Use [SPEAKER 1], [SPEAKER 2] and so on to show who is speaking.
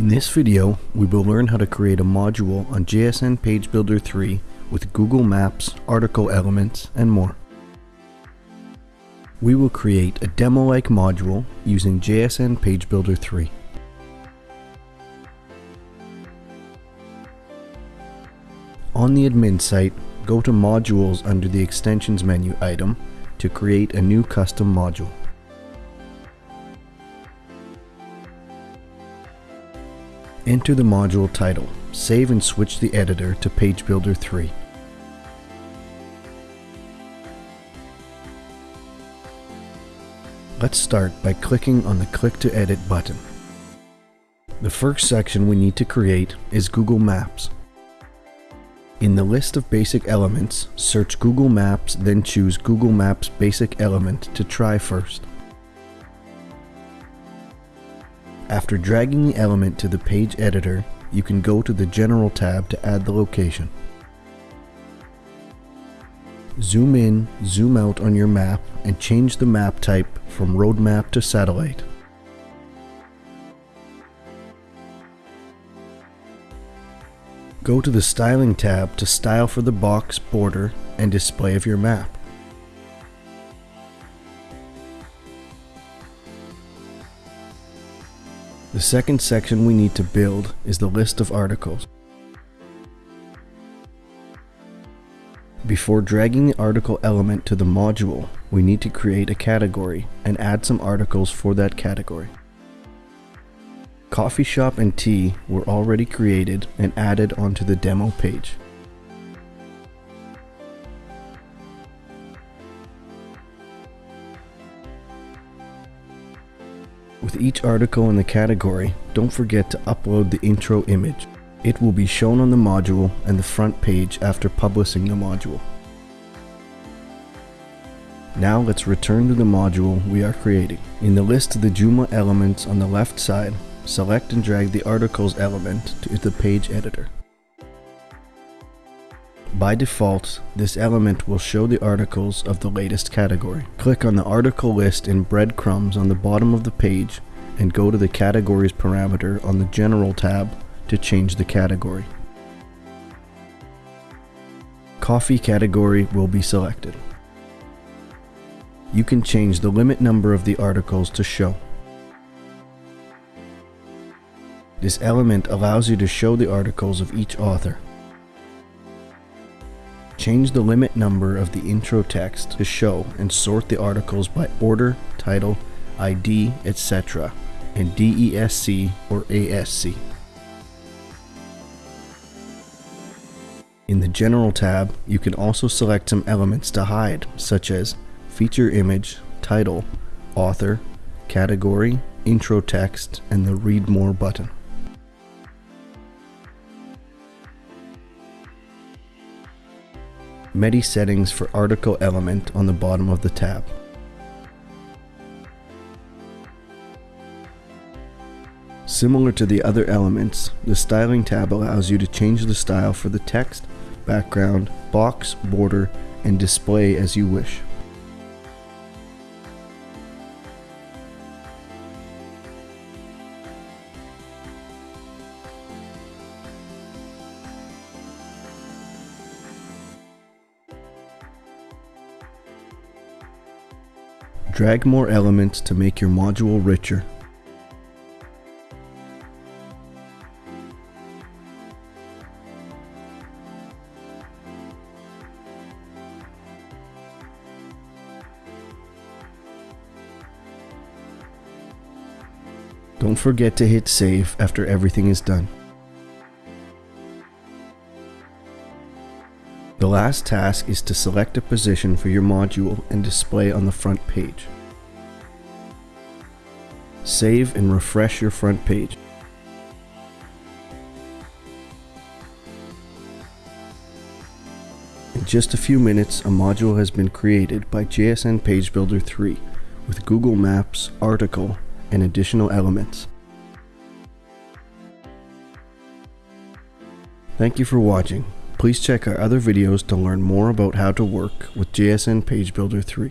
[SPEAKER 1] In this video, we will learn how to create a module on JSN Page Builder 3 with Google Maps, article elements, and more. We will create a demo-like module using JSN Page Builder 3. On the admin site, go to Modules under the Extensions menu item to create a new custom module. Enter the module title. Save and switch the editor to Page Builder 3. Let's start by clicking on the Click to Edit button. The first section we need to create is Google Maps. In the list of basic elements, search Google Maps then choose Google Maps basic element to try first. After dragging the element to the page editor, you can go to the General tab to add the location. Zoom in, zoom out on your map and change the map type from road map to satellite. Go to the Styling tab to style for the box, border, and display of your map. The second section we need to build is the list of articles. Before dragging the article element to the module, we need to create a category and add some articles for that category. Coffee shop and tea were already created and added onto the demo page. With each article in the category, don't forget to upload the intro image. It will be shown on the module and the front page after publishing the module. Now let's return to the module we are creating. In the list of the Joomla elements on the left side, select and drag the articles element to the page editor. By default, this element will show the articles of the latest category. Click on the article list in breadcrumbs on the bottom of the page and go to the categories parameter on the general tab to change the category. Coffee category will be selected. You can change the limit number of the articles to show. This element allows you to show the articles of each author. Change the limit number of the intro text to show and sort the articles by order, title, ID, etc. and DESC or ASC. In the General tab, you can also select some elements to hide, such as feature image, title, author, category, intro text, and the Read More button. Medi settings for article element on the bottom of the tab. Similar to the other elements, the Styling tab allows you to change the style for the text, background, box, border, and display as you wish. Drag more elements to make your module richer. Don't forget to hit save after everything is done. The last task is to select a position for your module and display on the front page. Save and refresh your front page. In just a few minutes, a module has been created by JSN Page Builder 3 with Google Maps, article, and additional elements. Thank you for watching. Please check our other videos to learn more about how to work with JSN Page Builder 3.